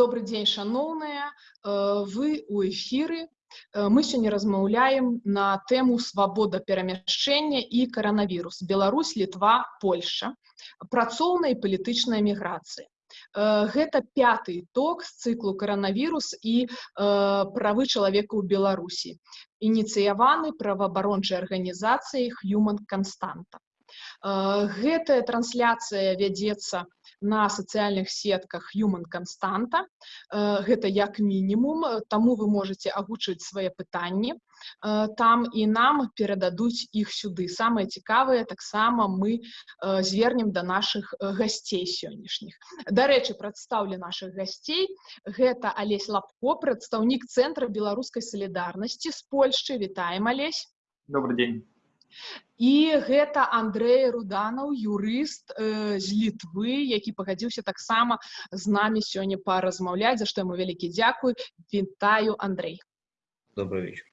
Добрый дзень шаноўныя вы у эфіры мы сёння размаўляем на тэму свабода перамяшчэння і каранавірус Беларусь літва Польша працоўная і палітычная міграцыя гэта пяты ток з цыклу каранавірус і правы чалавека ў беларусі ініцыяваны праваабарончай арганізацыяй human константа гэтая трансляцыя вядзецца на сацыяльных сетках human константа гэта як мінімум таму вы можете агучыць свае пытанні там і нам перададуць іх сюды самае цікавае таксама мы звернем да наших гасцей сённяшніх дарэчы прадстаўлю наших гасцей гэта алесь лапко прадстаўнік цэнтра беларускай салідарнасці з польшчы вітаем алесь добрый день І гэта Андрэй руданаў юрыст э, з літвы які пагадзіўся таксама з намі сёння паразмаўляць за што яму вялікі дзякуй. Вітаю Андрей добрый вечер.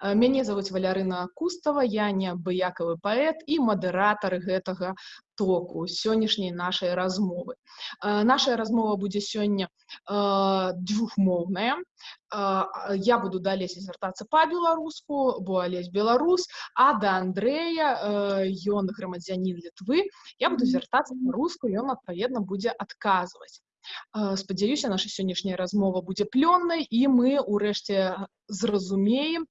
Э, мяне зовут валярына кустава я неабыякавы паэт і мадыратар гэтага току сённяшняй нашай размовы э, наша размова будзе сёння э, двухмоўная я буду далей звяртацца па-беларуску бо алесь беларус а да Андрэя ён грамадзянін літвы я буду звяртацца па-руску ён адпаведна будзе адказваць спадзяюся наша сённяшняя размова будзе плённай і мы ўрэшце зразумеем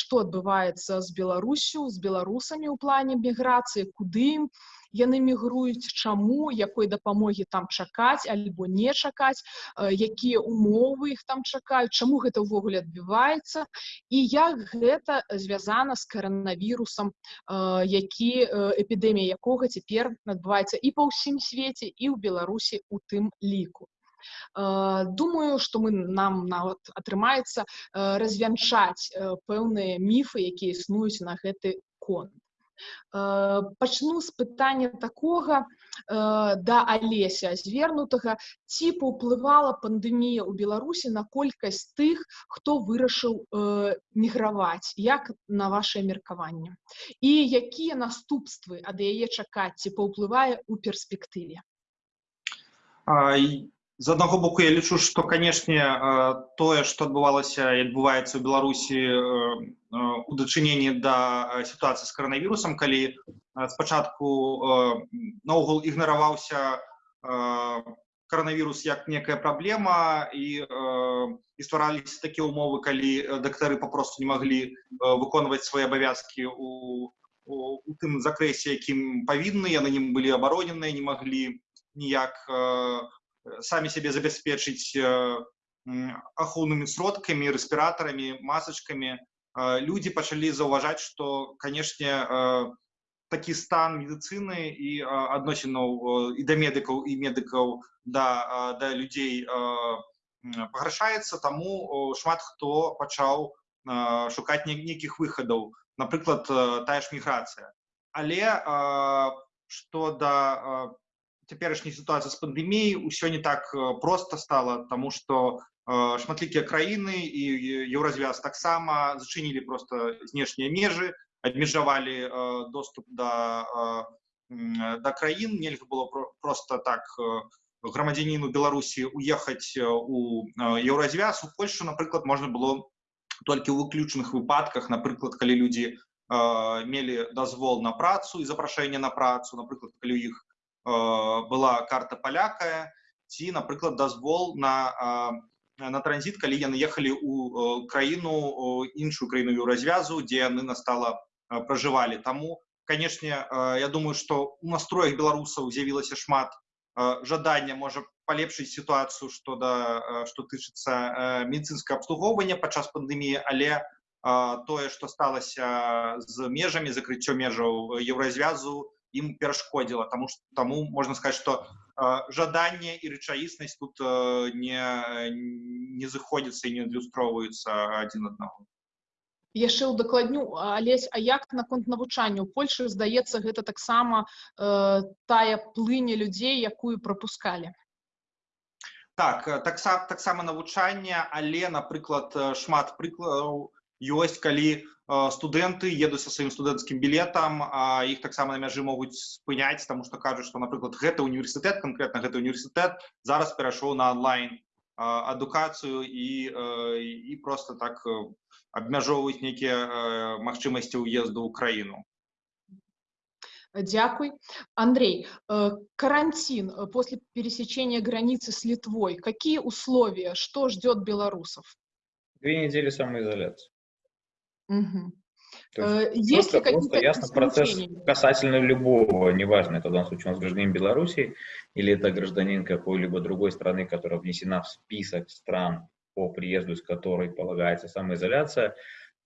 што адбываецца з беларусю з беларусамі ў плане міграцыі куды ім яны мігруюць чаму якой дапамогі там чакаць альбо не чакаць якія умовы іх там чакаюць чаму гэта ўвогуле адбіваецца і як гэта звязана з каранавірусам які эпідэмія якога цяпер адбываецца і па ўсім свеце і ў беларусі у тым ліку. Думаю что мы нам нават атрымаецца развянчаць пэўныя міфы якія існуюць на гэты конт. Э, пачну з пытання такога э, да алеся звернутага ці паўплывала пандэмія ў беларусі на колькасць тых хто вырашыў э, міграваць як на ваше меркаванне. І якія наступствы ад яе чакаць ці паўплывае ў перспектыве з аднаго боку я лічу што канешне тое што адбывалася і адбываецца ў беларусі у дачыненні да сітуацыі з каранавірусам калі спачатку наогул ігнараваўся каранавірус як некая праблема і і ствараліся такія ўмовы калі дактары папросту не маглі выконваць свае абавязкі у у тым закрэсе якім павінны яны не былі абароненыя не маглі ніяк самі сябе забяспечыць ахоўнымі сродкамі рэспіратарамі масачкамі людзі пачалі заўважаць што канешне такі стан медыцыны і адносінаў і да медыкаў і медыкаў да да людзей пагаршаецца таму шмат хто пачаў шукаць нейкіх выхадаў напрыклад тая ж міграцыя але што да цяперашняй сітуацыі з пандэміяй усё не так проста стала таму што шматлікія краіны і еўразвяз таксама зачынілі просто знешнія межы абмежавалі доступ да да краін нельга было просто так грамадзяніну беларусі уехаць у еўразвяз у польшу напрыклад можна было толькі ў выключных выпадках напрыклад калі людзі мелі дазвол на працу і запрашэнне на працу напрыклад калі у іх была карта палякая ці напрыклад дазвол на на транзит калі яны ехалі у краіну іншую краіну еўразвязу дзе яны настала пражывалі таму канешне я думаю что у настроях беларусаў з'явілася шмат жадання можа палепшыць сітуацыю што да што тычыцца медыцынскае абслугоўвання падчас пандэміі але тое што сталася з межамі закрыццё межаў еўразвязу ім перашкодзіла тому что таму можна сказать что жаданне і рэчаіснасць тут не не зыходзіцца і не адлюстроўваюцца адзін аднаго яшчэ ўдакладню алесь а як наконт навучання у польльшы здаецца гэта таксама э, тая плыня людзей якую пропускалі так таксама таксама навучання але напрыклад шмат прыкладаў ёсць калі студэнты едуць са сваім студэнцкім білетам а іх таксама на мяжы могуць спыняць таму што кажуць што напрыклад гэты універсітэт канкрэтна гэты універсітэт зараз перайшоў на онлайн адукацыю і і просто так абмяжоўваюць нейкія магчымасці ўезду ў краіну Дякуй. Андрей, э, карантин э, после пересечения границы с Литвой. Какие условия? Что ждет белорусов? Две недели самоизоляции. Угу. есть просто, ли просто ясно процесс касательно любого, неважно, это в данном случае у нас гражданин Беларуси или это гражданин какой-либо другой страны, которая внесена в список стран, по приезду из которой полагается самоизоляция,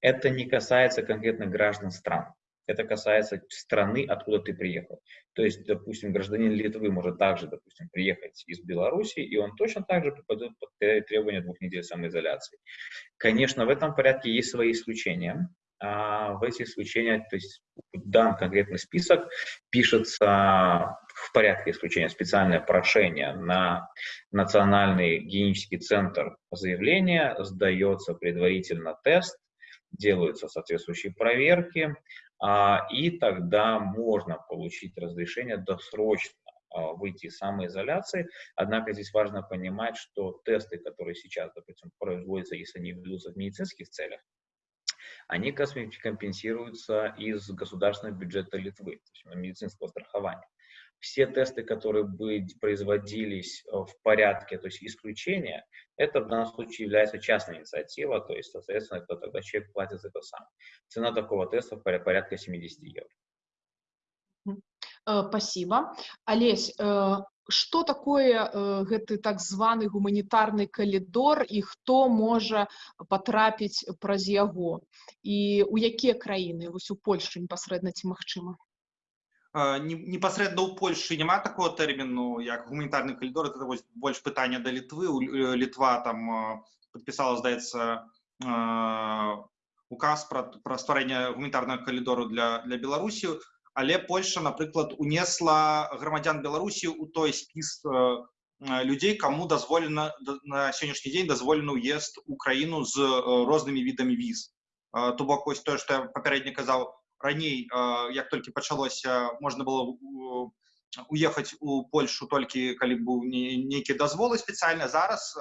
это не касается конкретно граждан стран это касается страны, откуда ты приехал. То есть, допустим, гражданин Литвы может также, допустим, приехать из Беларуси, и он точно так же попадет под требования двух недель самоизоляции. Конечно, в этом порядке есть свои исключения. А в эти исключения, то есть дан конкретный список, пишется в порядке исключения специальное прошение на Национальный гигиенический центр заявления, сдается предварительно тест, делаются соответствующие проверки, и тогда можно получить разрешение досрочно а, выйти из самоизоляции. Однако здесь важно понимать, что тесты, которые сейчас, допустим, производятся, если они ведутся в медицинских целях, они компенсируются из государственного бюджета Литвы, то есть медицинского страхования все тесты, которые бы производились э, в порядке, то есть исключения, это в данном случае является частная инициатива, то есть, соответственно, это тогда человек платит за это сам. Цена такого теста порядка 70 евро. Э, спасибо. Олесь, э, что такое гэты так званы гуманітарны калідор і хто можа патрапіць праз яго і у якія краіны вось у Польшы непасрэдна ці магчыма непасрэдна ў Польшы няма такого тэрміну як гуманітарны калідор это вось больш пытання да літвы літва там подпісала здаецца указ пра, пра стварэнне гуманітарнага калідору для для беларусі але польша напрыклад унесла грамадзян беларусі у той спіс людзей кому дазволена на сённяшні дзень дазволена ўезд у краіну з рознымі відамі віз то бок вось тое што я папярэдне казаў раней як толькі пачалося можна было уехаць у польшу толькі калі быў нейкі дазволы спецыяльна зараз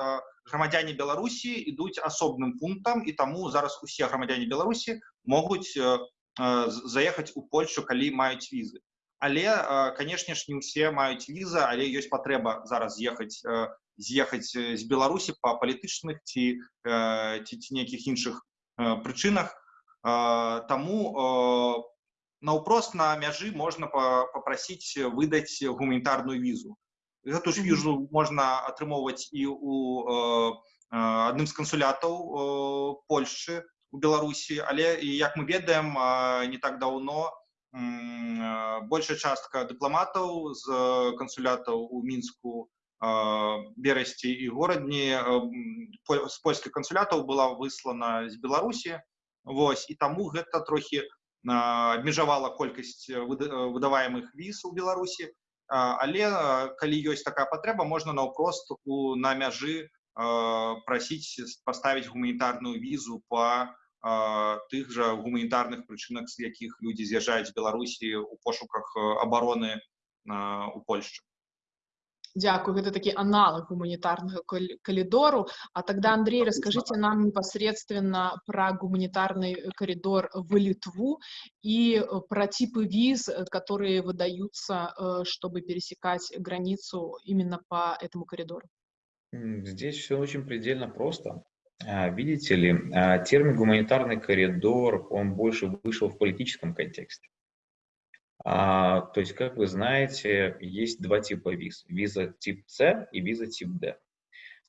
грамадзяне беларусі ідуць асобным пунктам і таму зараз усе грамадзяне беларусі могуць заехаць у польшу калі маюць візы але канешне ж не ўсе маюць віза але ёсць патрэба зараз з'ехаць з'ехаць з беларусі па палітычных ці ці, ці нейкіх іншых прычынах Таму наўпрост на мяжы можна папрасіць выдаць гуманітарную візу. Гэту ж візу можна атрымоўваць і у адным з кансулятаў Польшчы у Беларусі, але як мы ведаем, не так даўно большая частка дыпламатаў з кансулятаў у мінску берасці і горадні з польскіх кансулятаў была выслана з Беларусі Вось і таму гэта трохі абмежавала колькасць выдаваемых віз у Беларусі. Але калі ёсць такая патрэба, можна наўпрост у на мяжы прасіць паставіць гуманітарную візу па тых жа гуманітарных прычынах, з якіх людзі з'язджаюць Беларусі ў пошуках абароны у Польшчы. Дякую, это такі аналог гуманітарнага коридору. А тогда, Андрей, расскажите нам непосредственно про гуманитарный коридор в Литву и э, про типы виз, э, которые выдаются, э, чтобы пересекать границу именно по этому коридору. Здесь все очень предельно просто. А, видите ли, а, термин «гуманитарный коридор», он больше вышел в политическом контексте. А, то есть, как вы знаете, есть два типа виз. Виза тип С и виза тип D.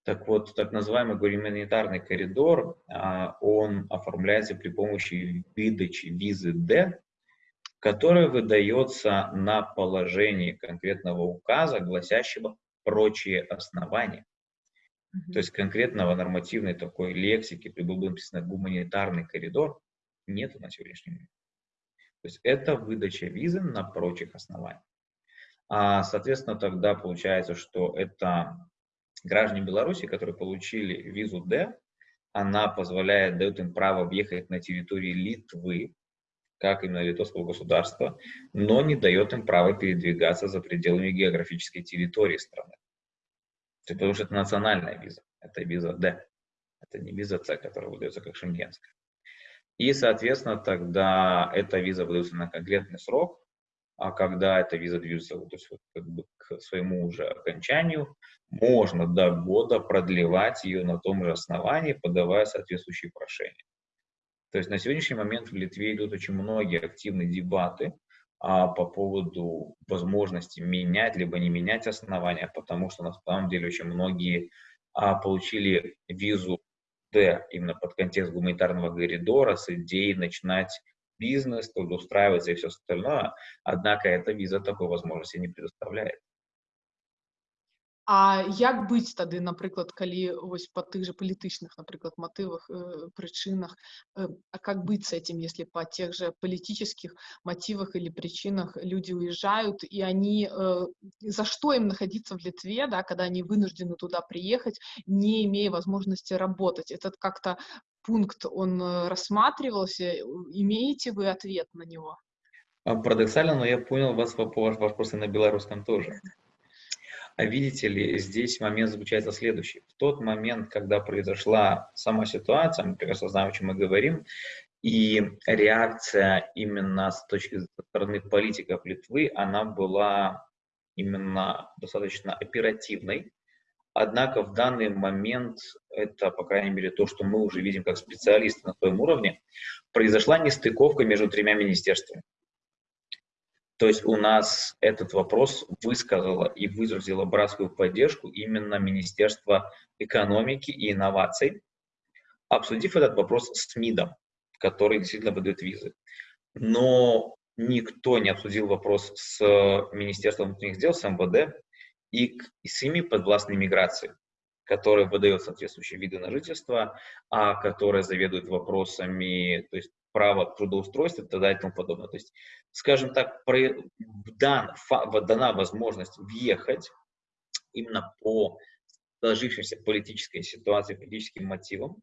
Так вот, так называемый гуманитарный коридор, а, он оформляется при помощи выдачи визы D, которая выдается на положении конкретного указа, гласящего прочие основания. Mm-hmm. То есть конкретного нормативной такой лексики, при было написано гуманитарный коридор, нет на сегодняшний день. То есть это выдача визы на прочих основаниях. А, соответственно, тогда получается, что это граждане Беларуси, которые получили визу D, она позволяет, дает им право въехать на территории Литвы, как именно литовского государства, но не дает им права передвигаться за пределами географической территории страны. Потому что это национальная виза, это виза D, это не виза C, которая выдается как шенгенская. И, соответственно, тогда эта виза выдается на конкретный срок, а когда эта виза движется то есть, вот, как бы к своему уже окончанию, можно до года продлевать ее на том же основании, подавая соответствующие прошения. То есть на сегодняшний момент в Литве идут очень многие активные дебаты а, по поводу возможности менять либо не менять основания, потому что на самом деле очень многие а, получили визу Д именно под контекст гуманитарного коридора с идеей начинать бизнес, трудоустраиваться и все остальное. Однако эта виза такой возможности не предоставляет. А як быць тады напрыклад калі вось по тых же палітычных напрыклад мотывах э, причинах? Э, а как быть с этим если по тех же политических мотивах или причинах люди уезжают и они э, за что им находиться в Литве да когда они вынуждены туда приехать не имея возможности работать? Этот как-то пункт он э, рассматривался? Имеете вы ответ на него? А, Парадоксально, но я понял вас ваш вопрос и на белорусском тоже. А видите ли, здесь момент заключается следующий. В тот момент, когда произошла сама ситуация, мы прекрасно знаем, о чем мы говорим, и реакция именно с точки стороны политиков Литвы, она была именно достаточно оперативной. Однако в данный момент, это, по крайней мере, то, что мы уже видим как специалисты на своем уровне, произошла нестыковка между тремя министерствами. То есть у нас этот вопрос высказало и выразило братскую поддержку именно Министерство экономики и инноваций, обсудив этот вопрос с МИДом, который действительно выдает визы. Но никто не обсудил вопрос с Министерством внутренних дел, с МВД и, с ими подвластной миграции, которая выдает соответствующие виды на жительство, а которая заведует вопросами, то есть право трудоустройства и так далее и тому подобное. То есть, скажем так, дан, дана возможность въехать именно по сложившейся политической ситуации, политическим мотивам.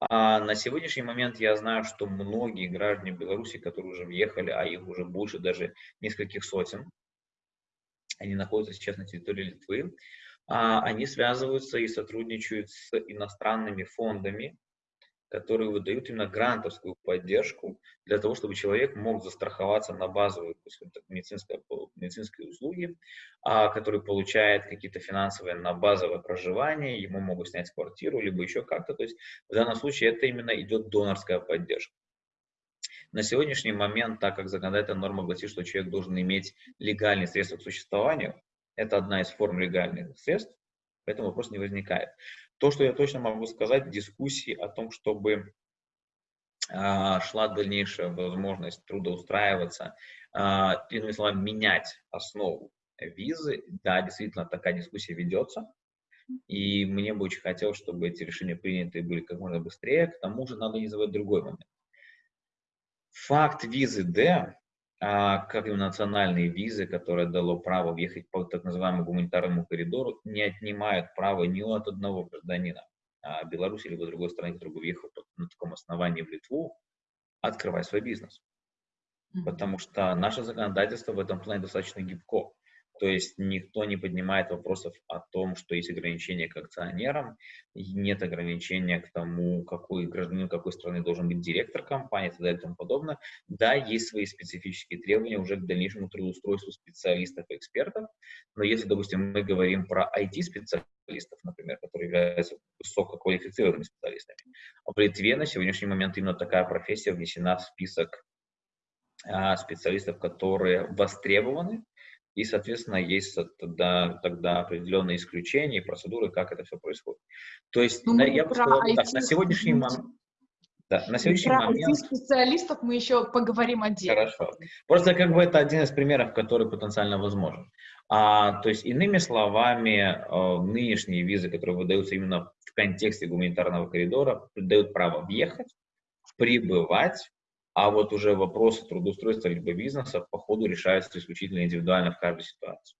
А на сегодняшний момент я знаю, что многие граждане Беларуси, которые уже въехали, а их уже больше даже нескольких сотен, они находятся сейчас на территории Литвы, а они связываются и сотрудничают с иностранными фондами, которые выдают именно грантовскую поддержку для того, чтобы человек мог застраховаться на базовые медицинские, медицинские услуги, а, который получает какие-то финансовые на базовое проживание, ему могут снять квартиру, либо еще как-то. То есть в данном случае это именно идет донорская поддержка. На сегодняшний момент, так как законодательная норма гласит, что человек должен иметь легальные средства к существованию, это одна из форм легальных средств, поэтому вопрос не возникает. То, что я точно могу сказать, дискуссии о том, чтобы а, шла дальнейшая возможность трудоустраиваться, а, иными словами, менять основу визы, да, действительно такая дискуссия ведется, и мне бы очень хотелось, чтобы эти решения приняты были как можно быстрее, к тому же надо не забывать другой момент. Факт визы D как и национальные визы, которые дало право въехать по так называемому гуманитарному коридору, не отнимают право ни от одного гражданина а, Беларуси либо другой страны, который бы въехал на таком основании в Литву, открывать свой бизнес. Потому что наше законодательство в этом плане достаточно гибко. То есть никто не поднимает вопросов о том, что есть ограничения к акционерам, нет ограничения к тому, какой гражданин какой страны должен быть директор компании и так далее и тому подобное. Да, есть свои специфические требования уже к дальнейшему трудоустройству специалистов и экспертов, но если, допустим, мы говорим про IT-специалистов, например, которые являются высококвалифицированными специалистами, в Литве на сегодняшний момент именно такая профессия внесена в список а, специалистов, которые востребованы, и, соответственно, есть тогда, тогда определенные исключения и процедуры, как это все происходит. То есть, ну, я бы сказал так, на сегодняшний момент... Да, на сегодняшний Про момент... специалистов мы еще поговорим отдельно. Хорошо. Просто как бы это один из примеров, который потенциально возможен. А, то есть, иными словами, э, нынешние визы, которые выдаются именно в контексте гуманитарного коридора, дают право въехать, прибывать, а вот уже вопросы трудоустройства либо бизнеса по ходу решаются исключительно индивидуально в каждой ситуации.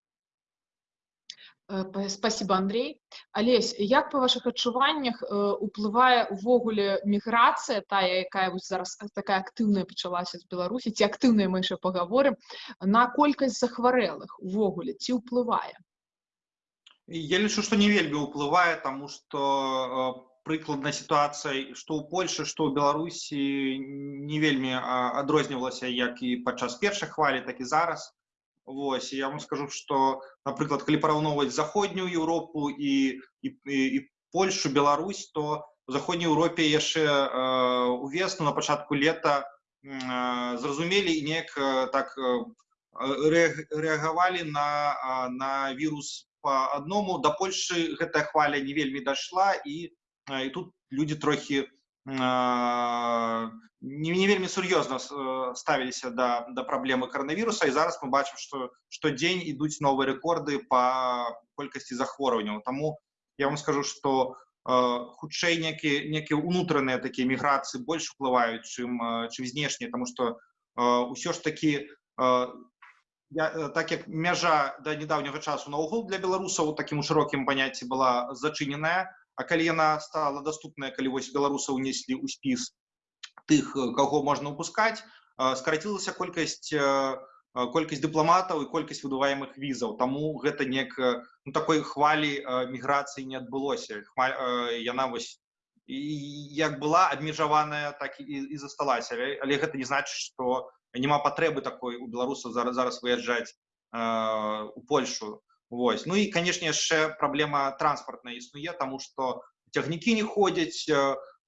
Э, спасибо, Андрей. Олесь, як по ваших адчуваннях уплывае увогуле міграцыя тая якая вось зараз такая актыўная пачалася з беларусі ці актыўная мы яшчэ паговорым на колькасць захварэлых увогуле ці ўплывае я лічу што не вельмі ўплывае таму што прыкладна сітуацыя што ў польльше што ў беларусі не вельмі адрознівалася як і падчас першай хвалі так і зараз Вось я вам скажу что напрыклад калі параўноўваць заходнюю Еўропу і, і, і Польшу Беларусь то в заходняй Еўропе яшчэ э, увесну на пачатку лета э, зразумелі і неяк э, так э, рэагавалі на э, на вірус по адному да Польшы гэтая хваля не вельмі дайшла і э, і тут людзі трохі не, не вельмі сур'ёзна ставіліся да, да праблемы каранавіруса і зараз мы бачым што штодзень ідуць новыя рэкорды па колькасці захворванняў Таму я вам скажу што хутчэй некі некія ўнутраныя такія міграцыі больш уплываюць чым чым знешнія тому што ўсё ж такі я, так як мяжа да нядаўняга часу наогул для беларусаў такім у шырокім паняцці была зачыненая А калі яна стала доступная калі вось беларусаў унеслі ў спіс тых каго можна выпускаць скарацілася колькасць колькасць дыпламатаў і колькасць выдуваемых візаў таму гэта нек ну, такой хвалі міграцыі не адбылося Хваль, яна вось і як была абмежаваная так і, і засталася але, але гэта не значыць што няма патрэбы такой у беларусаў зараз зараз выязджаць у Польшу Вось. Ну і канешне яшчэ праблема транспартная існуе таму што цягнікі не ходзяць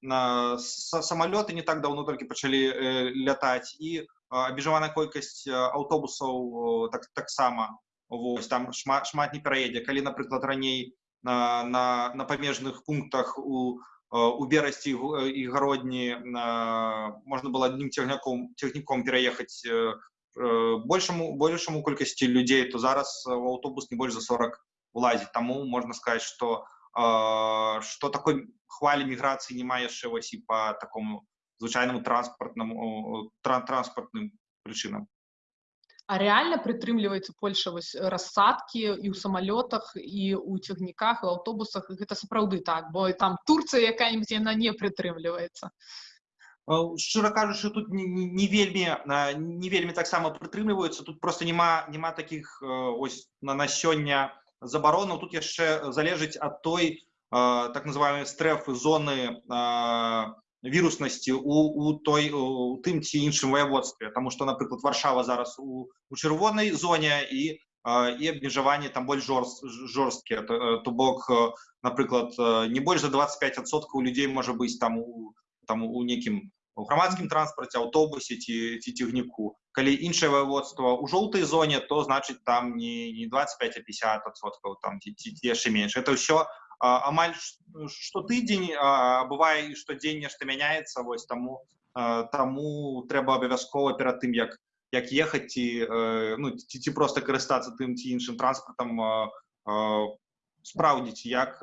самалёты не так даўно толькі пачалі э, лятаць і абмежаваная колькасць аўтобусаў так таксама Вось, там шмат шмат не пераедзе калі напрыклад раней на, на, на памежных пунктах у у берасці і гародні можна было адным цягняком цягніком пераехаць Э, большаму большаму колькасці людзей то зараз у аўтобус не больш за 40 улазіць таму можна сказаць что что такой хвалі міграцыі няма яшчэ вось і по такому звычайнаму транспартнаму транспартным прычынам А реально прытрымліваецца Польша вось рассадкі і ў самалётах і у цягніках у аўтобусах гэта сапраўды так бо там Турцыя якая-нибудь яна не прытрымліваецца шчыра кажучы тут не, не вельмі не вельмі таксама прытрымліваюцца тут просто няма няма таких ось на на сёння забаронаў тут яшчэ залежыць ад той так называемой стрэфы зоны віруснасці у, у той у тым ці іншым ваяводстве тому что напрыклад варшава зараз у, у чырвонай зоне і і абмежаванні там больш жорст жорсткія то, то бок напрыклад не больш за 25соткаў людзей можа быць там у там у некім у грамадскім транспарце аўтобусе ці ці цягніку. Калі іншае выводства ў жоўтай зоне то значыць там не не 25 а 50соткаў там ці, ці, ці яшчэ менш. Это ўсё амаль што тыдзень бывае і штодзень нешта мяняецца вось таму таму трэба абавязкова перад тым як як ехаць ці ну ці, ці просто карыстацца тым ці іншым транспартам спраўдзіць як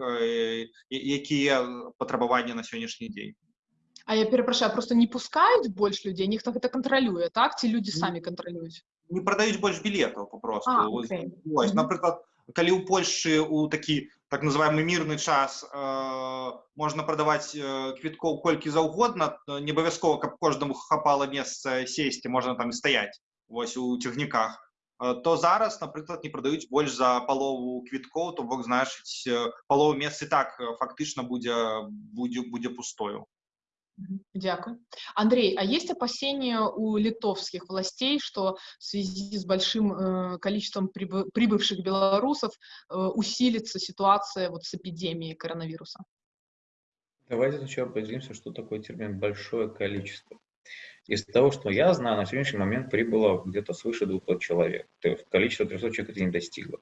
якія патрабаванні на сённяшні дзень А я перапрашаю просто не пускаюць больш людзей нехта гэта кантралюе так ці людзі самі кантралююць не прадаюць больш білетаў попросту а, okay. Ось, напрыклад калі ў Польшы у такі так называемый мірны час э, можна прадаваць э, квіткоў колькі заўгодна не абавязкова каб кожнаму хапала месца сесці можна там стаяць вось у цягніках то зараз напрыклад не прадаюць больш за палову квіткоў то бок значыць палову месцы так фактычна будзе будзе будзе пустою Дякую. Андрей, а есть опасения у литовских властей, что в связи с большим э, количеством прибы прибывших белорусов э, усилится ситуация вот с эпидемией коронавируса? Давайте сначала определимся, что такое термин «большое количество». Из того, что я знаю, на сегодняшний момент прибыло где-то свыше 200 человек. То есть количество 300 человек это не достигло.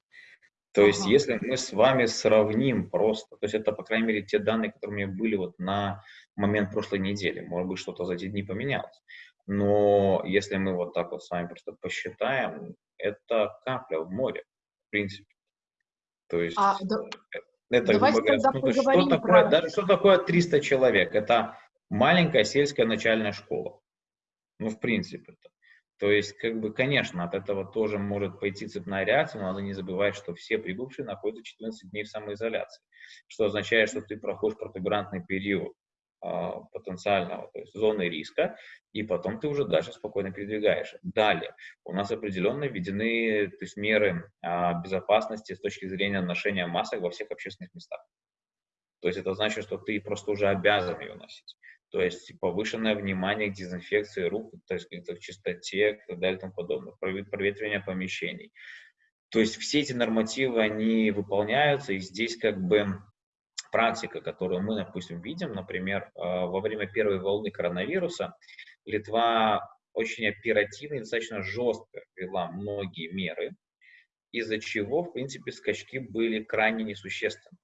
То есть, ага. если мы с вами сравним просто, то есть это, по крайней мере, те данные, которые у меня были вот на момент прошлой недели, может быть, что-то за эти дни поменялось. Но если мы вот так вот с вами просто посчитаем, это капля в море, в принципе. То есть, а, да... это, Давайте говоря, ну, что, такое, даже, что такое 300 человек? Это маленькая сельская начальная школа. Ну, в принципе. -то. То есть, как бы, конечно, от этого тоже может пойти цепная реакция, но надо не забывать, что все прибывшие находятся 14 дней в самоизоляции, что означает, что ты проходишь протуберантный период э, потенциального, то есть зоны риска, и потом ты уже дальше спокойно передвигаешь. Далее, у нас определенно введены то есть, меры э, безопасности с точки зрения ношения масок во всех общественных местах. То есть это значит, что ты просто уже обязан ее носить то есть повышенное внимание к дезинфекции рук, то есть к чистоте и так далее и тому подобное, проветривание помещений. То есть все эти нормативы, они выполняются, и здесь как бы практика, которую мы, допустим, видим, например, а, во время первой волны коронавируса Литва очень оперативно и достаточно жестко ввела многие меры, из-за чего, в принципе, скачки были крайне несущественны.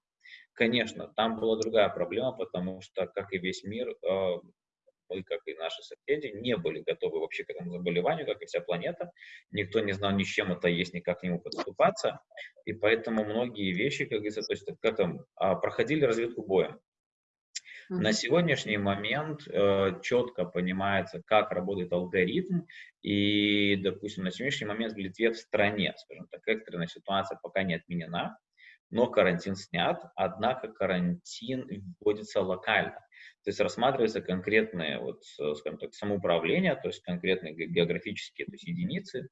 Конечно, там была другая проблема, потому что, как и весь мир, э, мы, как и наши соседи, не были готовы вообще к этому заболеванию, как и вся планета. Никто не знал ни с чем это есть, ни как к нему подступаться. И поэтому многие вещи, как говорится, то есть как там, проходили разведку боем. На сегодняшний момент э, четко понимается, как работает алгоритм, и, допустим, на сегодняшний момент в Литве в стране, скажем так, экстренная ситуация пока не отменена, но карантин снят, однако карантин вводится локально. То есть рассматривается конкретное, вот, скажем так, самоуправление, то есть конкретные географические то есть единицы,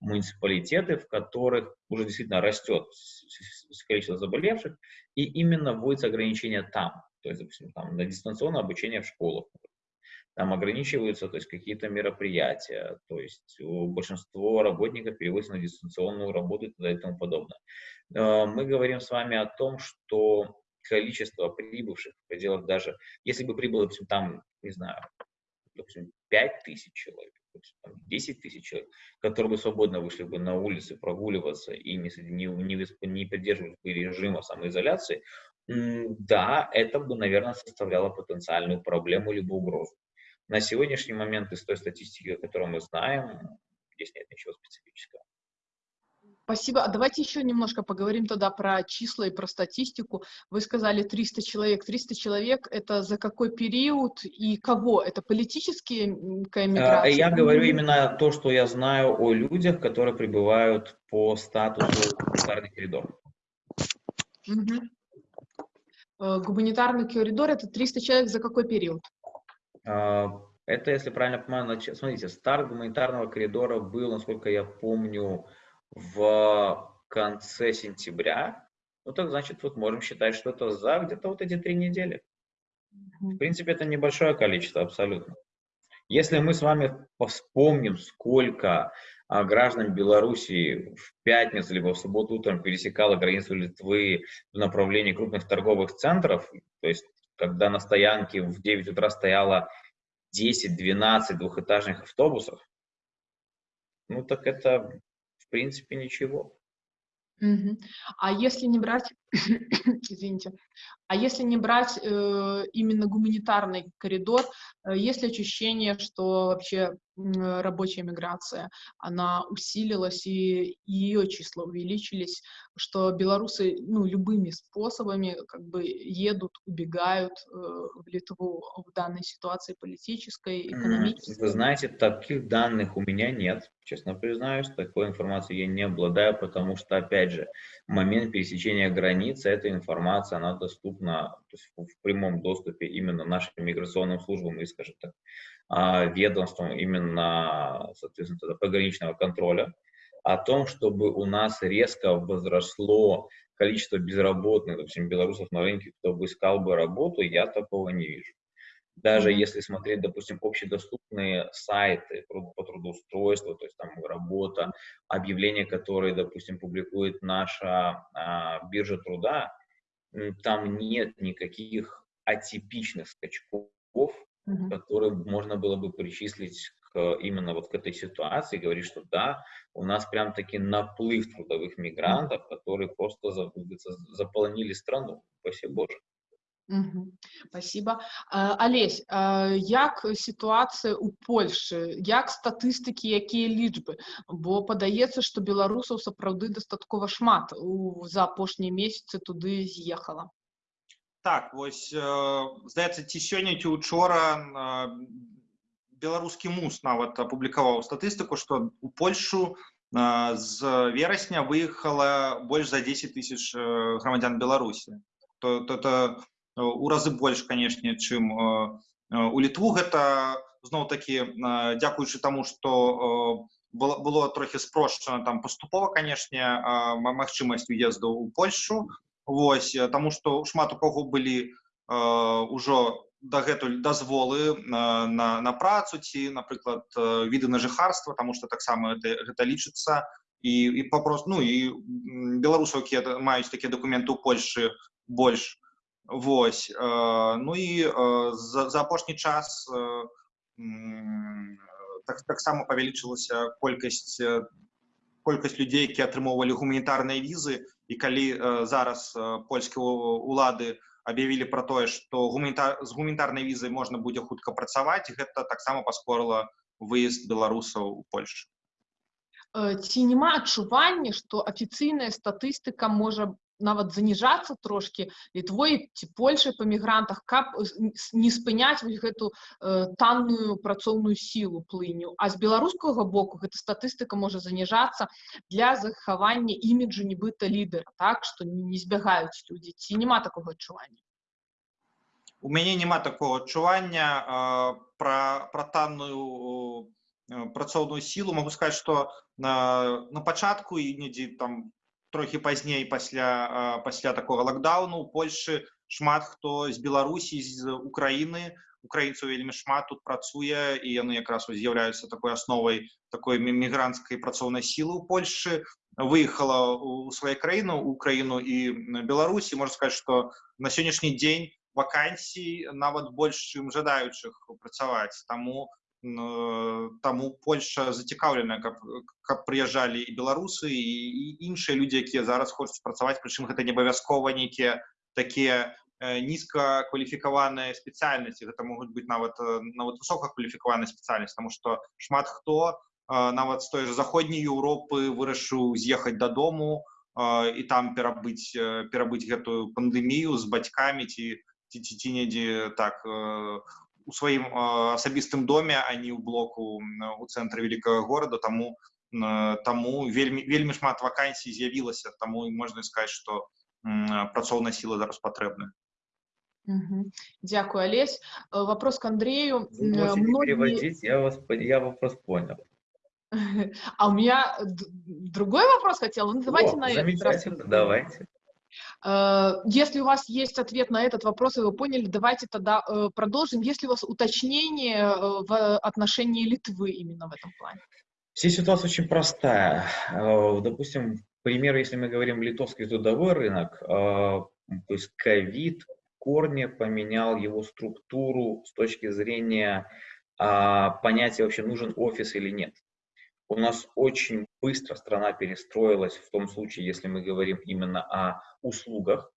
муниципалитеты, в которых уже действительно растет количество заболевших, и именно вводится ограничение там, то есть, допустим, там, на дистанционное обучение в школах, там ограничиваются то есть, какие-то мероприятия, то есть большинство работников переводится на дистанционную работу и и тому подобное. Э, мы говорим с вами о том, что количество прибывших в пределах даже, если бы прибыло, допустим, там, не знаю, допустим, 5 тысяч человек, допустим, 10 тысяч человек, которые бы свободно вышли бы на улицы прогуливаться и не, не, не, не придерживались бы режима самоизоляции, да, это бы, наверное, составляло потенциальную проблему либо угрозу. На сегодняшний момент из той статистики, которую мы знаем, здесь нет ничего специфического. Спасибо. А давайте еще немножко поговорим тогда про числа и про статистику. Вы сказали 300 человек. 300 человек — это за какой период и кого? Это политические миграция? Я говорю именно то, что я знаю о людях, которые прибывают по статусу гуманитарный коридор. Угу. Гуманитарный коридор — это 300 человек за какой период? А, это, если правильно понимаю, смотрите, старт гуманитарного коридора был, насколько я помню, в конце сентября. Ну, так значит, вот можем считать, что это за где-то вот эти три недели. В принципе, это небольшое количество абсолютно. Если мы с вами вспомним, сколько а, граждан Белоруссии в пятницу либо в субботу утром пересекало границу Литвы в направлении крупных торговых центров, то есть когда на стоянке в 9 утра стояло 10-12 двухэтажных автобусов, ну так это в принципе ничего. Угу. А если не брать, извините, а если не брать э, именно гуманитарный коридор, э, есть ли ощущение, что вообще рабочая миграция, она усилилась и ее числа увеличились, что белорусы, ну, любыми способами как бы едут, убегают э, в Литву в данной ситуации политической, экономической? Вы знаете, таких данных у меня нет, честно признаюсь, такой информацией я не обладаю, потому что, опять же, момент пересечения границы, эта информация, она доступна в прямом доступе именно нашим миграционным службам и, скажем так, а, ведомствам именно, соответственно, тогда пограничного контроля, о том, чтобы у нас резко возросло количество безработных, допустим, белорусов на рынке, кто бы искал бы работу, я такого не вижу. Даже если смотреть, допустим, общедоступные сайты по трудоустройству, то есть там работа, объявления, которые, допустим, публикует наша а, биржа труда, там нет никаких атипичных скачков, mm-hmm. которые можно было бы причислить к, именно вот к этой ситуации, говорить, что да, у нас прям таки наплыв трудовых мигрантов, которые просто заполонили страну, спасибо Боже. Угу. Спасибо. Олесь, як ситуацыя ў Польшы як статыстыкі якія лічбы бо падаецца што беларусаў сапраўды дастаткова шмат у за апошнія месяцы туды з'ехала так вось здаецца ці сёння ці учора беларускі мус нават апублікаваў статыстыку што у польшу з верасня выехала больш за 10 тысяч грамадзян беларусі то это у разы больш канешне чым у літву гэта зноў такі дзякуючы таму што было, было трохі спрошчана там паступова канешне магчымасць уезду ў польшу Вось таму што шмат у каго былі ўжо дагэтуль дазволы на, на, на працу ці напрыклад віды на жыхарства тому что таксама гэта, гэта лічыцца і і папрост ну і беларусаў якія маюць такія документы ў польльшы больш восьось ну і за, за апошні час так таксама павялічылася колькасць колькасць людзей які атрымоўвалі гуманітарныя візы і калі зараз польскія улады объявілі про тое что гуманітар з гуманітарнай візай можна будзе хутка працаваць гэта таксама паскорыла выезд беларусаў у польшу. Ці няма адчування што афіцыйная статыстыка можа нават заніжацца трошки літвой ці польшай па мігрантах каб не спыняць вось гэту э, танную працоўную сілу плыню а з беларускага боку гэта статыстыка можа заніжацца для захавання іміджу нібыта лідера так што не збягаюць людзі ці няма такога адчування у мяне няма такого адчування э, пра пра танную э, працоўную сілу могу сказать что на на пачатку і недзе там трохі пазней пасля э, пасля такого лакдауну у польльшы шмат хто з беларусі з украины украінцаў вельмі шмат тут працуе і яны якраз з'яўляюцца такой асновай такой мігрантскай працоўнай сілы у польльшы выехала у свае краіны украіну і беларусі можна сказать что на сённяшні дзень вакансій нават больш чым жадаючых працаваць таму таму польша зацікаўлена каб каб прыязджалі і беларусы і іншыя людзі якія зараз хочуць працаваць прычым гэта не абавязкова нейкія такія нізкакваліфікаваныя спецыяльнасці гэта могуць быць нават нават высокакваліфікаваная спецыяльнасць тому што шмат хто нават з той же заходняй Еўропы вырашыў з'ехаць дадому і там перабыць перабыць гэтую пандэмію з бацькамі ці ці, ці, ці недзе так у сваім асабістым доме а не ў блоку у цэнтры вялікага горада таму таму вельмі вельмі шмат вакансій з'явілася таму і можна сказаць што працоўная сіла зараз патрэбна Дякую, Олесь. Вопрос к Андрею. Многие... я, вас, я вопрос понял. А у меня другой вопрос хотел. Ну, давайте О, на замечательно, давайте. Э, если у вас есть ответ на этот вопрос, и вы поняли, давайте тогда э, продолжим. Есть ли у вас уточнение э, в отношении Литвы именно в этом плане? Вся ситуация очень простая. Допустим, пример, если мы говорим литовский трудовой рынок, то есть ковид корне поменял его структуру с точки зрения понятия вообще нужен офис или нет. У нас очень быстро страна перестроилась в том случае, если мы говорим именно о услугах.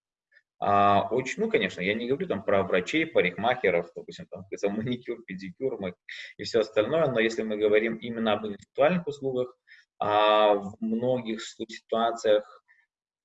А, очень, ну, конечно, я не говорю там про врачей, парикмахеров, допустим, там, за маникюр, педикюр и все остальное, но если мы говорим именно об интеллектуальных услугах, а, в многих ситуациях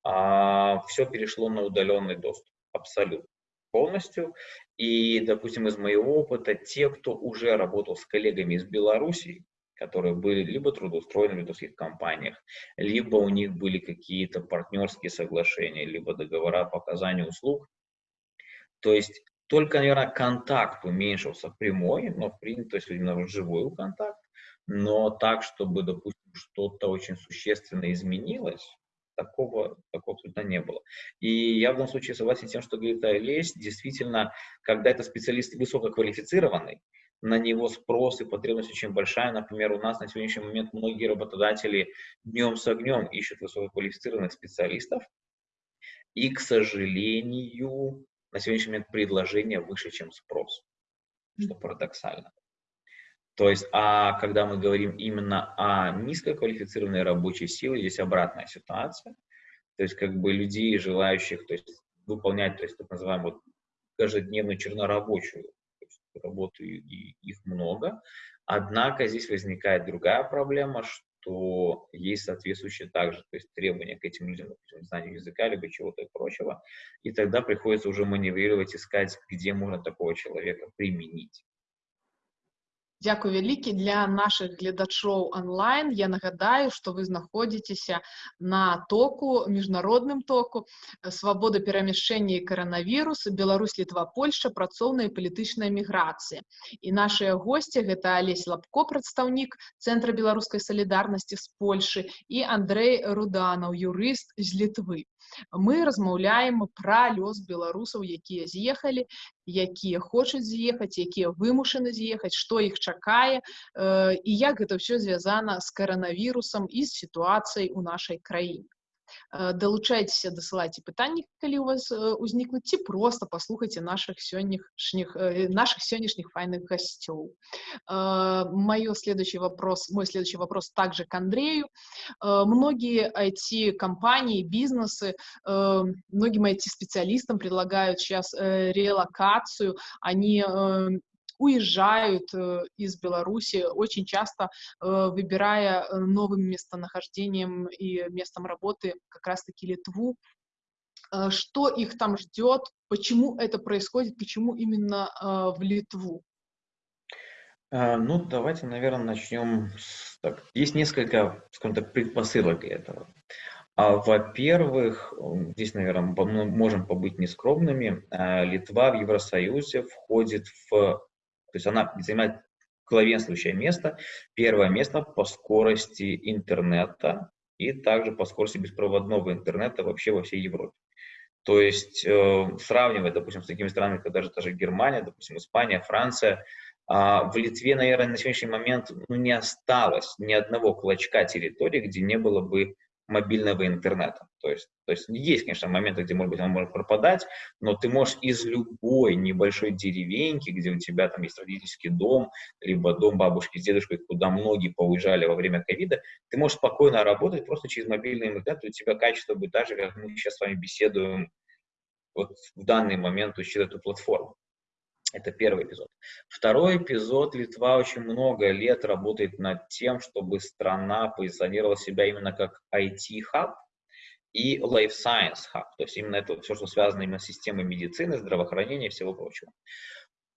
а, все перешло на удаленный доступ, абсолютно полностью. И, допустим, из моего опыта, те, кто уже работал с коллегами из Беларуси, которые были либо трудоустроены в литовских компаниях, либо у них были какие-то партнерские соглашения, либо договора по оказанию услуг. То есть только, наверное, контакт уменьшился прямой, но в принципе, то есть именно живой контакт, но так, чтобы, допустим, что-то очень существенно изменилось, такого, такого абсолютно не было. И я в данном случае согласен с тем, что говорит Олесь, действительно, когда это специалист высококвалифицированный, на него спрос и потребность очень большая. Например, у нас на сегодняшний момент многие работодатели днем с огнем ищут высококвалифицированных специалистов. И, к сожалению, на сегодняшний момент предложение выше, чем спрос, что парадоксально. То есть, а когда мы говорим именно о низкоквалифицированной рабочей силе, здесь обратная ситуация. То есть, как бы людей, желающих то есть, выполнять, то есть, так называемую каждодневную чернорабочую работы и их много. Однако здесь возникает другая проблема, что есть соответствующие также то есть требования к этим людям, допустим, знанию языка, либо чего-то и прочего. И тогда приходится уже маневрировать, искать, где можно такого человека применить. Дзякуй вялікі для нашых гледачоў онлайн. Я нагадаю, што вы знаходзіцеся на току міжнародным току свабода перамяшчэння і каранавірус Беларусь літва Польша працоўная палітычная міграцыя і нашыя госці гэта алесь лапко прадстаўнік цэнтра беларускай салідарнасці з Польшы і Андрей руданаў юрыст з літвы Мы размаўляем пра лёс беларусаў якія з'ехалі якія хочуць з'ехаць якія вымушаны з'ехаць што іх чакае э, і як гэта ўсё звязана з каранавірусам і з сітуацыяй у нашай краіне далучайцеся дасылайце пытанні калі у вас э, узнікнуць ці просто паслухайце наших сённяшніх э, наших сённяшніх файных гасцёў мое следующий вопрос мой следующий вопрос также к андрею многие IT компании бизнесы многим IT специалистам предлагают сейчас релокацию они уезжают э, из Беларуси, очень часто э, выбирая э, новым местонахождением и местом работы как раз-таки Литву. Что их там ждет, почему это происходит, почему именно в Литву? Ну, давайте, наверное, начнем. Так, есть несколько, скажем так, предпосылок для этого. А, во-первых, здесь, наверное, мы можем побыть нескромными. Литва в Евросоюзе входит в то есть она занимает главенствующее место, первое место по скорости интернета и также по скорости беспроводного интернета вообще во всей Европе. То есть э, сравнивая, допустим, с такими странами, как даже та же Германия, допустим, Испания, Франция, э, в Литве, наверное, на сегодняшний момент ну, не осталось ни одного клочка территории, где не было бы мобильного интернета. То есть, то есть есть, конечно, моменты, где, может быть, он может пропадать, но ты можешь из любой небольшой деревеньки, где у тебя там есть родительский дом, либо дом бабушки с дедушкой, куда многие поуезжали во время ковида, ты можешь спокойно работать просто через мобильный интернет, у тебя качество будет так же, как мы сейчас с вами беседуем вот в данный момент через эту платформу. Это первый эпизод. Второй эпизод. Литва очень много лет работает над тем, чтобы страна позиционировала себя именно как IT-хаб и Life Science Hub. То есть именно это все, что связано именно с системой медицины, здравоохранения и всего прочего.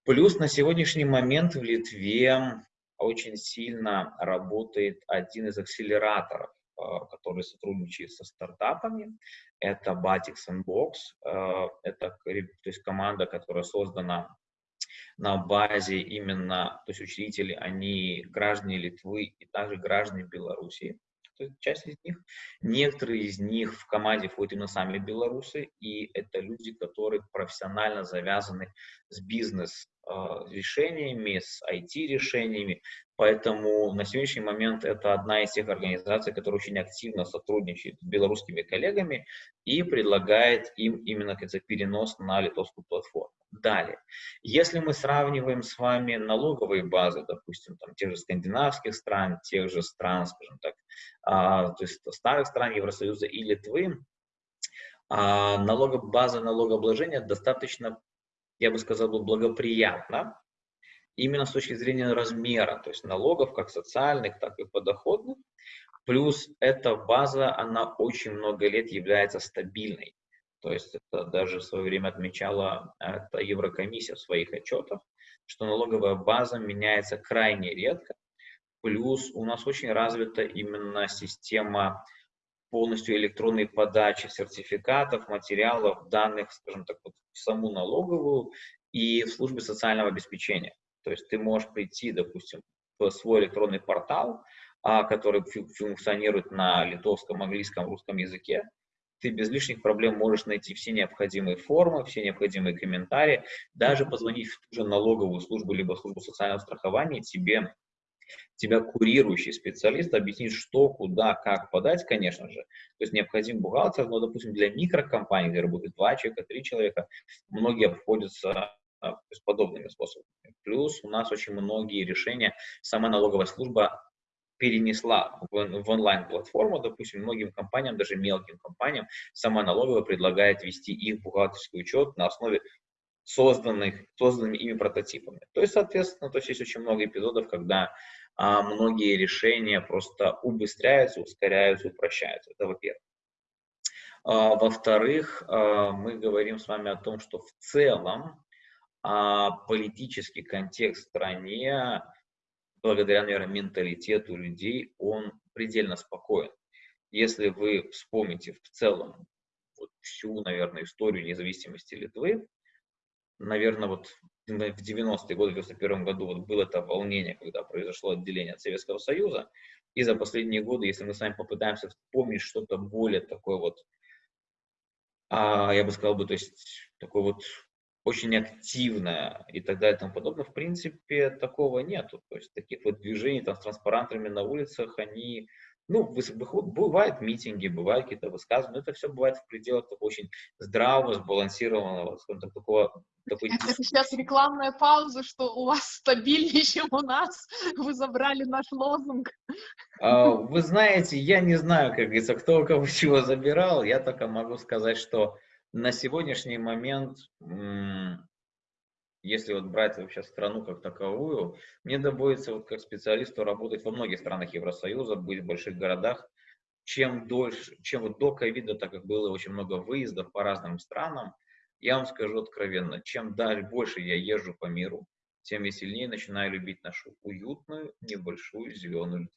Плюс на сегодняшний момент в Литве очень сильно работает один из акселераторов, э, который сотрудничает со стартапами. Это Batix Box. Э, это то есть команда, которая создана на базе именно, то есть учредители, они граждане Литвы и также граждане Белоруссии, то есть часть из них. Некоторые из них в команде входят именно сами белорусы, и это люди, которые профессионально завязаны с бизнес-решениями, с IT-решениями, Поэтому на сегодняшний момент это одна из тех организаций, которая очень активно сотрудничает с белорусскими коллегами и предлагает им именно кажется, перенос на литовскую платформу. Далее, если мы сравниваем с вами налоговые базы, допустим, там, тех же скандинавских стран, тех же стран, скажем так, а, то есть старых стран Евросоюза и Литвы, а, налоговая база налогообложения достаточно, я бы сказал, благоприятна именно с точки зрения размера, то есть налогов, как социальных, так и подоходных. Плюс эта база, она очень много лет является стабильной. То есть это даже в свое время отмечала это Еврокомиссия в своих отчетах, что налоговая база меняется крайне редко. Плюс у нас очень развита именно система полностью электронной подачи сертификатов, материалов, данных, скажем так, в саму налоговую и в службе социального обеспечения. То есть ты можешь прийти, допустим, в свой электронный портал, а, который функционирует на литовском, английском, русском языке, ты без лишних проблем можешь найти все необходимые формы, все необходимые комментарии, даже позвонить в ту же налоговую службу, либо службу социального страхования, тебе тебя курирующий специалист объяснит, что, куда, как подать, конечно же. То есть необходим бухгалтер, но, допустим, для микрокомпаний, где работает два человека, три человека, многие обходятся а, с подобными способами. Плюс у нас очень многие решения сама налоговая служба перенесла в, в онлайн-платформу, допустим, многим компаниям, даже мелким компаниям, сама налоговая предлагает вести их бухгалтерский учет на основе созданных, созданными ими прототипами. То есть, соответственно, то есть есть очень много эпизодов, когда а, многие решения просто убыстряются, ускоряются, упрощаются. Это во-первых. А, во-вторых, а, мы говорим с вами о том, что в целом политический контекст в стране благодаря, наверное, менталитету людей, он предельно спокоен. Если вы вспомните в целом вот всю, наверное, историю независимости Литвы, наверное, вот в 90-е годы, в 91 году вот было это волнение, когда произошло отделение от Советского Союза, и за последние годы, если мы с вами попытаемся вспомнить что-то более такое вот, а, я бы сказал бы, то есть такое вот очень активное и так далее и тому подобное, в принципе, такого нету. То есть таких вот движений там с транспарантами на улицах, они ну, бывают митинги, бывают какие-то высказывания, но это все бывает в пределах такого очень здравого, сбалансированного, скажем так, такого... Такой... Это сейчас рекламная пауза, что у вас стабильнее, чем у нас. Вы забрали наш лозунг. А, вы знаете, я не знаю, как говорится, кто у кого чего забирал. Я только могу сказать, что на сегодняшний момент если вот брать вообще страну как таковую, мне доводится вот как специалисту работать во многих странах Евросоюза, быть в больших городах. Чем дольше, чем вот до ковида, так как было очень много выездов по разным странам, я вам скажу откровенно, чем дальше больше я езжу по миру, тем я сильнее начинаю любить нашу уютную, небольшую зеленую.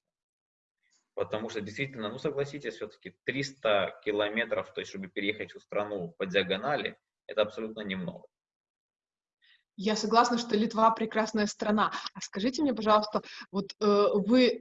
Потому что действительно, ну согласитесь, все-таки 300 километров, то есть чтобы переехать всю страну по диагонали, это абсолютно немного. Я согласна, что Литва прекрасная страна. А скажите мне, пожалуйста, вот э, вы э,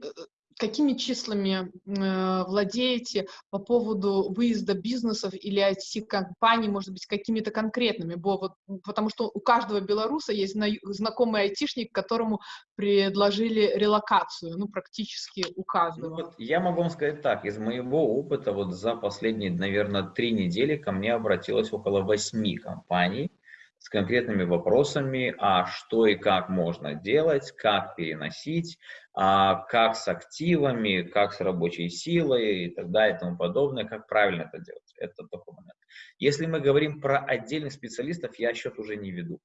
какими числами э, владеете по поводу выезда бизнесов или IT-компаний, может быть, какими-то конкретными? Бо, вот, потому что у каждого белоруса есть зна знакомый айтишник, которому предложили релокацию, ну, практически у каждого. Ну, вот я могу вам сказать так, из моего опыта вот за последние, наверное, три недели ко мне обратилось около восьми компаний, с конкретными вопросами, а что и как можно делать, как переносить, а как с активами, как с рабочей силой и так далее и тому подобное, как правильно это делать. Это такой момент. Если мы говорим про отдельных специалистов, я счет уже не веду.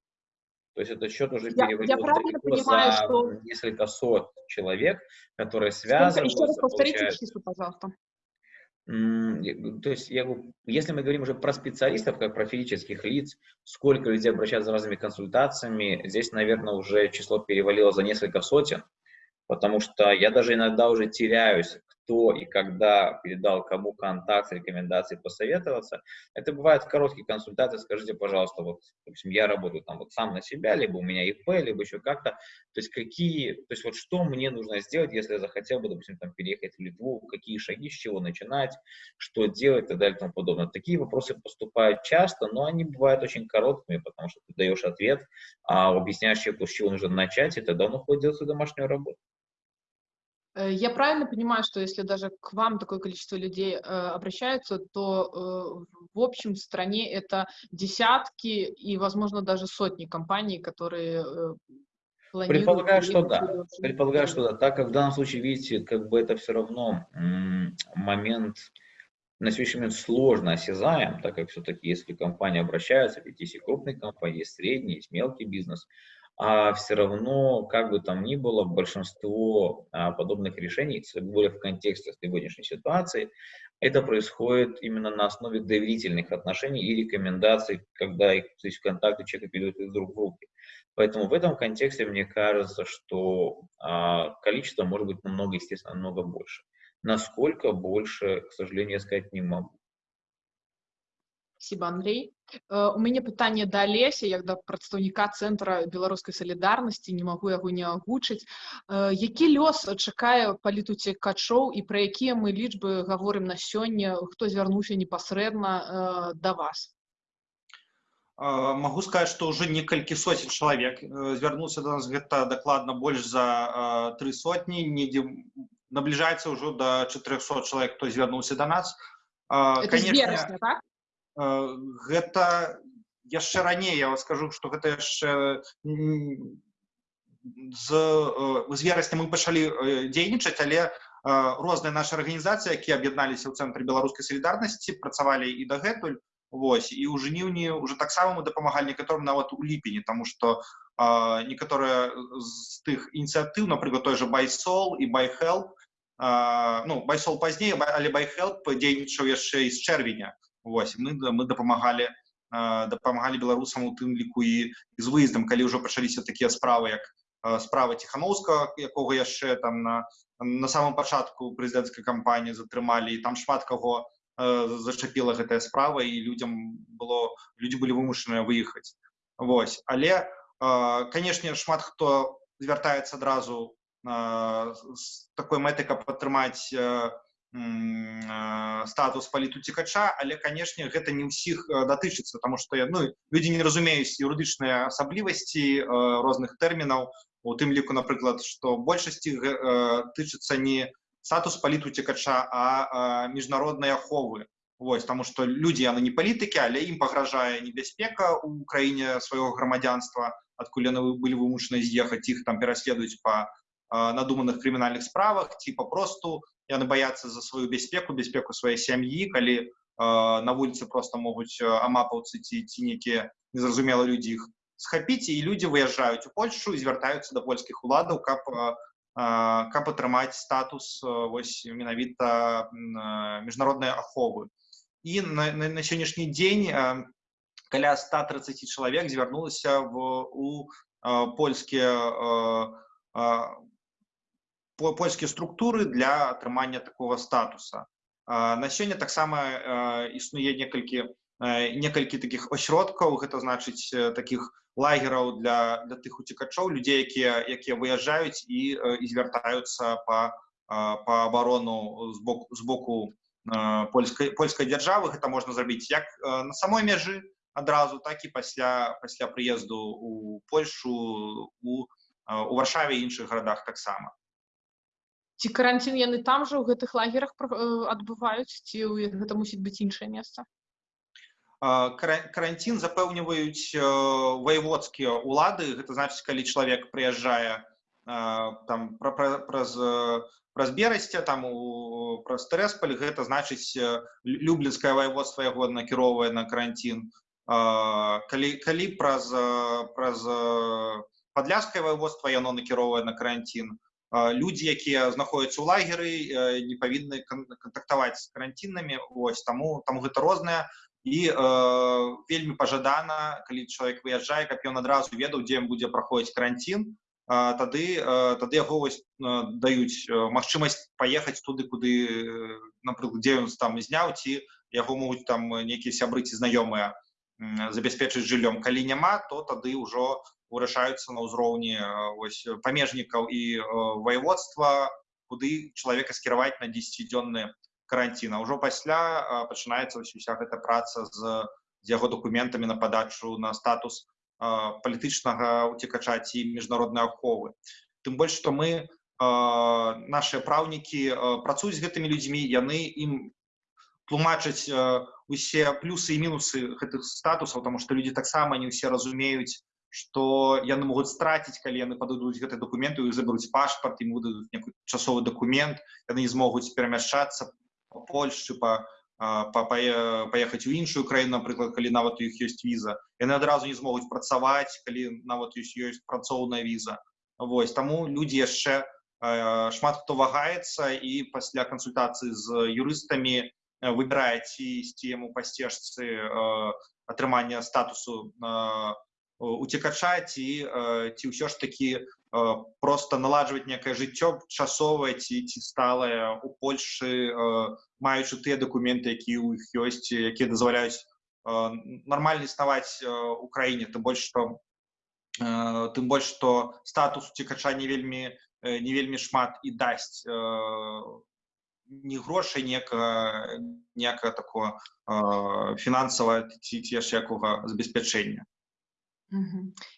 То есть этот счет уже переводил понимаю, за что... несколько сот человек, которые связаны. Еще раз повторите число, пожалуйста. То есть, я, если мы говорим уже про специалистов, как про физических лиц, сколько людей обращаются за разными консультациями, здесь, наверное, уже число перевалило за несколько сотен, потому что я даже иногда уже теряюсь, кто и когда передал кому контакт, рекомендации, посоветоваться. Это бывает короткие консультации, скажите, пожалуйста, вот, допустим, я работаю там вот сам на себя, либо у меня ИП, либо еще как-то, то есть какие, то есть вот что мне нужно сделать, если я захотел бы, допустим, там переехать в Литву, какие шаги, с чего начинать, что делать и так далее и тому подобное. Такие вопросы поступают часто, но они бывают очень короткими, потому что ты даешь ответ, а объясняешь человеку, с чего нужно начать, и тогда он уходит делать свою домашнюю работу. Э, я правильно понимаю, что если даже к вам такое количество людей э, обращаются, то э, в общем в стране это десятки и, возможно, даже сотни компаний, которые э, планируют... Предполагаю, что да. Предполагаю, что да. Так как в данном случае, видите, как бы это все равно момент на сегодняшний момент сложно осязаем, так как все-таки если компания обращается, ведь есть и крупные компании, есть средний, есть мелкий бизнес, а все равно, как бы там ни было, большинство а, подобных решений, тем более в контексте сегодняшней ситуации, это происходит именно на основе доверительных отношений и рекомендаций, когда их то есть, контакты человека перейдут из рук в руки. Поэтому в этом контексте мне кажется, что а, количество может быть намного, естественно, намного больше. Насколько больше, к сожалению, я сказать не могу. Спасибо, Андрей. Э, у мяне пытанне да Алеся як да прадстаўніка цэнтра беларускай салідарнасці не магу яго не агучыць э, які лёс чакае палітуцекачоў і пра якія мы лічбы гаворым на сёння хто звярнуўся непасрэдна э, да вас могу сказать что уже некалькі сотен чалавек звярнуўся до нас гэта дакладна больш за три сотні недзе набліжаецца ўжо до 400 чалавек хто звярнуўся до нас Это конечно, верасня, так? Гэта яшчэ раней я вас скажу что гэта яшчэ з, з верасня мы пачалі дзейнічаць але розныя нашы арганізацыі якія аб'ядналіся ў цэнтры беларускай салідарнасці працавалі і дагэтуль Вось і ў жніўні уже таксама мы дапамагалі некаторым нават у ліпені тому что некаторыя з тых ініцыятыў напрыклад той же байсол і байхел ну BYSOL пазней але BYHelp дзейнічаў яшчэ з чэрвеня Вось, мы, мы дапамагалі дапамагалі беларусам у тым ліку і з выездам калі ўжо пачаліся такія справы як справа ціхановска якога яшчэ там на на самом пачатку прэзідэнцкай кампаніі затрымалі. І там шмат каго зачапіла гэтая справа і людям было людзі былі вымушаныя выехаць. Вось. Але канешне шмат хто звяртаецца адразу з такой мэтай каб падтрымаць статус палітуцікача але канешне гэта не ўсіх датычыцца тому что ну людзі не разумеюць юрыдычныя асаблівасці розных тэрмінаў у тым ліку напрыклад што большасці э, тычыцца не статус палітуцікача а, а міжнароднай аховы Вось таму што людзі яны не палітыкі але ім пагражае небяспека ў краіне свайго грамадзянства адкуль яны былі вымушаны з'ехаць іх там пераследуюць па надуманых крымінальных справах ці папросту яны баяцца за сваю бяспеку бяспеку сваёй сям'і калі э, на вуліцы просто могуць амапаўцы ці ці нейкія незразумела людзі іх схапіць і людзі выязджаюць у Польшу і звяртаюцца да польскіх уладаў каб каб атрымаць статус вось менавіта міжнароднай аховы і на, на, на сённяшні дзень каля 130 чалавек звярнулася в у польскія польскія структуры для атрымання такого статуса на сёння таксама існуе некалькі некалькі таких осродкаў гэта значыць таких лагераў для для тых уцекачоў людзей якія якія выязджаюць і і звяртаюцца по по оборону з боку з боку польскай польскай дзяржавы гэта можна зрабіць як на самой мяжы адразу так і пасля пасля прыезду у польшу у у варшаве іншых гарадах таксама ці каранцін яны там жа ў гэтых лагерах адбываюць ці гэта мусіць быць іншае месца карантин запэўніваюць ваеводскія улады гэта значыць калі чалавек прыязджае там праз праз берасця там у праз трэспаль гэта значыць люблінскае ваеводства яго накіроўвае на карантин калі калі праз праз падляскае ваеводства яно накіроўвае на карантин Людзі якія знаходзяцца ў лагеры не павінны кантактаваць з карантинамі ось таму там гэта розныя і э, вельмі пажадана калі чалавек выязджае каб ён адразу ведаў дзе будзе праходзіць карантин э, тады э, тады яго вось э, даюць магчымасць паехаць туды куды напрыклад дзе ён там зняў ці яго могуць там нейкія сябры ці знаёмыя забяспечыць жыллём. Калі няма то тады ўжо вырашаюцца на ўзроўні э, памежнікаў і э, ваеводства куды чалавека скіраваць на 10дзённыя каранціна ўжо пасля пачынаецца уся гэта праца з з яго дакументамі на падачу на статус палітычнага уцекача ці міжнароднай аховы тым больш што мы наши праўнікі працуюць з гэтымі людзьмі яны ім тлумачаць усе плюсы і мінусы гэтых статусаў тому что людзі таксама не ўсе разумеюць што яны могуць страціць калі яны пададуць гэты дакументы і забяруць пашпарт ім выдадуць некий часовы дакумент яны не змогуць перамяшчацца по Польшчы по па, паехаць у іншую краіну напрыклад калі нават у іх ёсць віза яны адразу не змогуць працаваць калі нават ёсць ёсць працоўная віза Вось таму людзі яшчэ шмат хто вагаецца і пасля кансультацыі з юрыстамі выбірае ці ісці яму па сцежцы атрымання статусу уцекача ці ці ўсё ж такі просто наладжваць некае жыццё часовае ці ці сталае у Польшы маючы тыя дакументы якія ў іх ёсць якія дазваляюць нармальна існаваць у краіне. Тым больш што тым больш што статус уцекача не вельмі не вельмі шмат і дасць не грошай некага некага такого фінансава ці яшчэ якога забеспячэння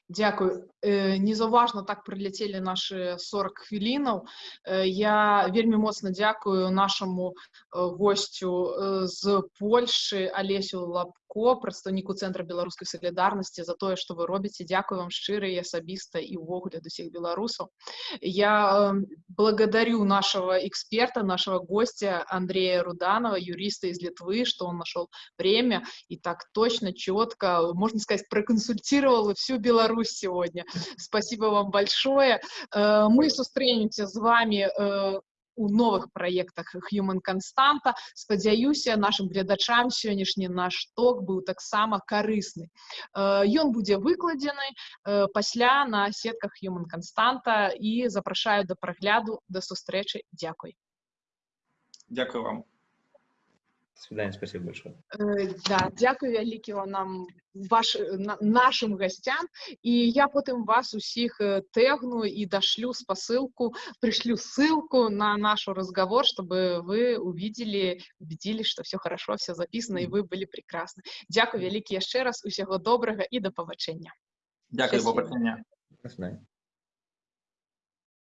Дякую. Э, Незаўважна так прыляцелі нашы 40 хвілінаў. Э, я вельмі моцна дзякую нашаму э, госцю з Польшы Алесю Лапко, прадстаўніку цэнтра беларускай салідарнасці за тое, што вы робіце. Дзякую вам шчыра і асабіста і ўвогуле да ўсіх беларусаў. Я благодарю нашего эксперта, нашего гостя Андрея Руданова, юриста из Литвы, что он нашел время и так точно, четко, можно сказать, проконсультировал всю Беларусь сегодня. Спасибо вам большое. Э, мы сустрэнемся з вами э, у новых праектах Human Константа. Спадзяюся, нашим гледачам сённяшні наш ток быў таксама карысны. Ён будзе выкладзены пасля на сетках Human Константа і запрашаю да прагляду, да сустрэчы. Дзякуй. Дякую вам. До свидания, спасибо большое. Э, да, дякую вялікі нам ваш, на, нашим гостям. И я потом вас усіх э, тегну и дошлю спосылку, пришлю ссылку на наш разговор, чтобы вы увидели, убедились, что все хорошо, все записано, и вы были прекрасны. Дякую вялікі еще раз, усего доброго и до побачення. Дякую, побачення. До свидания.